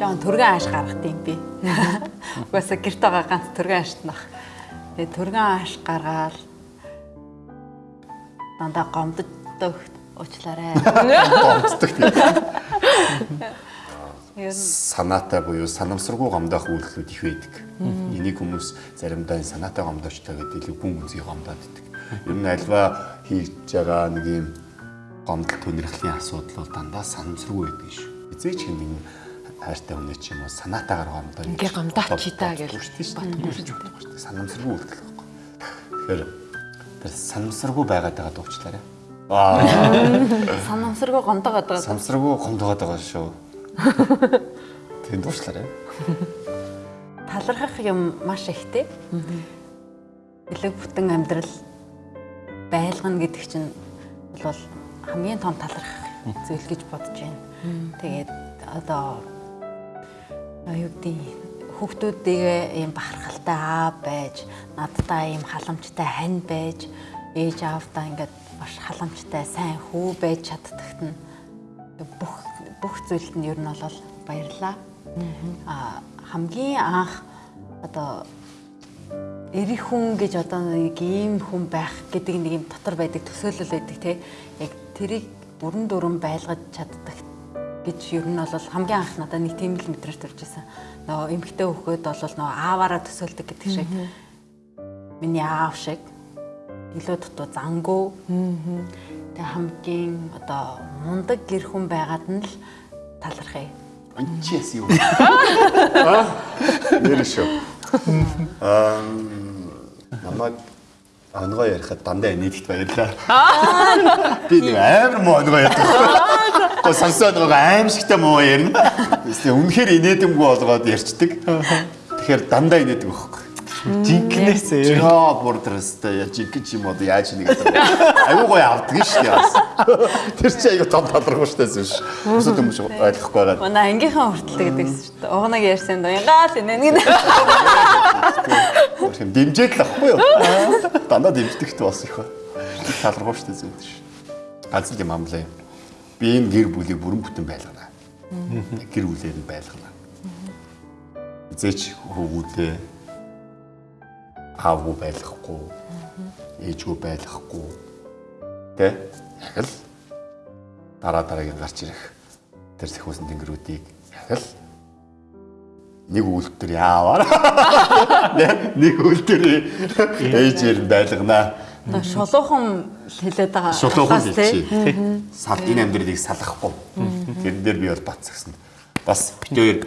төргөн ааш гаргад юм би. Угаасаа гэрт байгаа ганц төргөн аашт нах. Тэгээ төргөн ааш гаргаал дандаа гомддог уучлаарай. Гомддог тийм. Санаатай буюу санамсаргүй гомдох үйлдэлүүд их байдаг. Энийг хүмүүс заримдаа санаатай гомдоочтой гэдэг илүү бүн гүнзгий гомдоод идэг. Ер нь альва хийж байгаа нэг юм гомдол төнөрхлийн асуудал бол дандаа санамсаргүй байдаг шүү. Эзээч юм нэг хайртай хүн ч юм уу санаатайгаар гомдоо. Ингээ гомдооч та гэж боддог шүү дээ. Санамсаргүй үйлдэл байхгүй. Тэгэхээр тэр санамсаргүй байгаад байгаа дуучлаарай. Аа, санамсаргүй гомдоод байгаа. санамсаргүй гомдоод байгаа шүү. Тэнд дуучлаарай. талархах юм маш ихтэй. Элэг бүтэн амьдрал байлгана гэдэг чинь бол хамгийн том талархах зүйл гэж бодож байна. Тэгээд одоо юу гэдэг хүүхдүүдээ ийм бахархалтай аав байж, надтай ийм халамжтай хань байж, ээж аавдаа ингээд маш халамжтай сайн хүү байж чаддагт нь бүх бүх зүйлд нь ер нь бол баярлаа. Аа хамгийн анх одоо эрих хүн гэж одоо нэг ийм хүн байх гэдэг нэг юм дотор байдаг төсөөлөл байдаг те. Яг тэрийг бүрэн дүрэн байлгаж чаддаг гэж ер нь бол хамгийн анх надад нэг тийм л мэдрэмж төрж исэн. Нөгөө эмгтэй хөхөд бол нөгөө ааваараа төсөөлдөг гэдэг шиг. Миний аав шиг илүү дутуу зангуу. Тэгээ хамгийн одоо мундаг гэр хүн байгаад нь л талархъя. Анчиас юу? Аа? Шүү. Аа намайг онгоо ярихад дандаа нийтгт баярлаа. Би нэг амар муу онгоо ярьдаг. Го сонсоод байгаа аимшигтай муу ярина. Эсвэл үнэхээр инээдэмгүй болгоод ярьцдаг. Тэгэхээр дандаа инээдэг байхгүй. Жинкнээсээ. Яа бордрастай яа жинкэн ч юм уу яаж нэг аюу гоё авдаг шүү дээ. Тэр чи аюу том талрах штайсэн ш. Өсөд юм шиг ойлгохгүй байгаа. Манай ангийнхаа хүртэл гэдэг гэсэн шүү дээ. Угнаг ярьсан доо ягаал инээ нэг. Дэмжээд л ахгүй юу? Дандаа дэмждэгт бас их ба. Талрах штайсэн ш. Ганц л юм амлаа. Би энэ гэр бүлийг бүрэн бүтэн байлгана. Гэр бүлээр нь байлгана. Зээч хөвгүүдээ аавгүй байлгахгүй ээжгүй байлгахгүй тэ? Яг л дараа дараагийн гарч ирэх тэр сэхүүсэн тэнгэрүүдийг яг л нэг үйлдэл яаваар нэг үйлдэл ээжээр нь байлгана Шулуухан хэлээд байгаа. шулуухан хэлчихье сал энэ амьдралыг салахгүй тэрэн дээр би бол бацсагсан бас битээр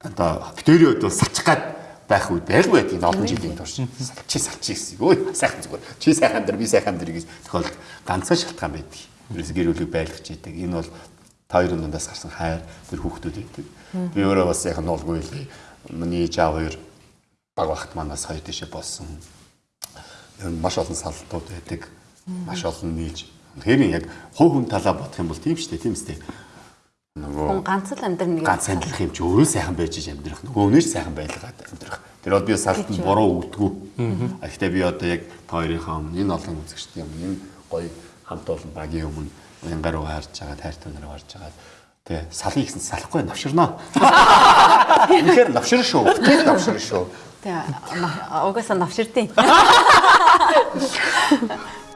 одоо битэрийн хувьд бол салчих гад байх үед байлгүй байдаг олон жилийн турш чи салчи гэсэн. Өө сайхан зүгээр. Чи сайхан дээр би сайхан дээр гэж тохиолдол ганцхан шалтгаан байдаг. Ерөөс гэр бүлийг байлгаж идэг. Энэ бол та хоёрын дундаас гарсан хайр тэр хүүхдүүд байдаг. Би өөрөө бас яхан нуулгүй л миний ээж аав хоёр баг багт манаас хоёр тийшээ болсон. Ер нь маш олон салтууд байдаг. Маш олон нийлж. Тэгэхээр яг хувь хүн талаа бодох юм бол тийм шүү дээ, тийм үстэй. Нөгөө Хүн ганц л амьдрах нэг ганц амьдрах юм чи өөрөө сайхан байж амьдрах. Нөгөөнөөс сайхан байлгаад амьдрах. Тэр бол би салтанд буруу үтгүү а гэхдээ би одоо яг та хоёрынхаа өмнө энэ олон үзэгчдийн өмнө энэ гоё хамт олон багийн өмнө янгаар руу харж байгаа тайртай нараа харж байгаа. Тий салхий гэсэн салахгүй навширнаа үнэхээр навшир шүү. Тийм навшир шүү Тэгээ угаасаа навширдیں۔